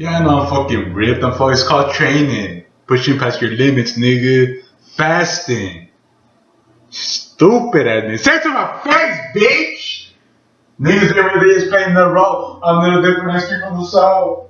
Yeah, I know I'm fucking ripped. I'm fucking. It's called training. Pushing past your limits, nigga. Fasting. Stupid at me. Say to my face, bitch! Niggas every day is playing the role. I'm a little different history from the south.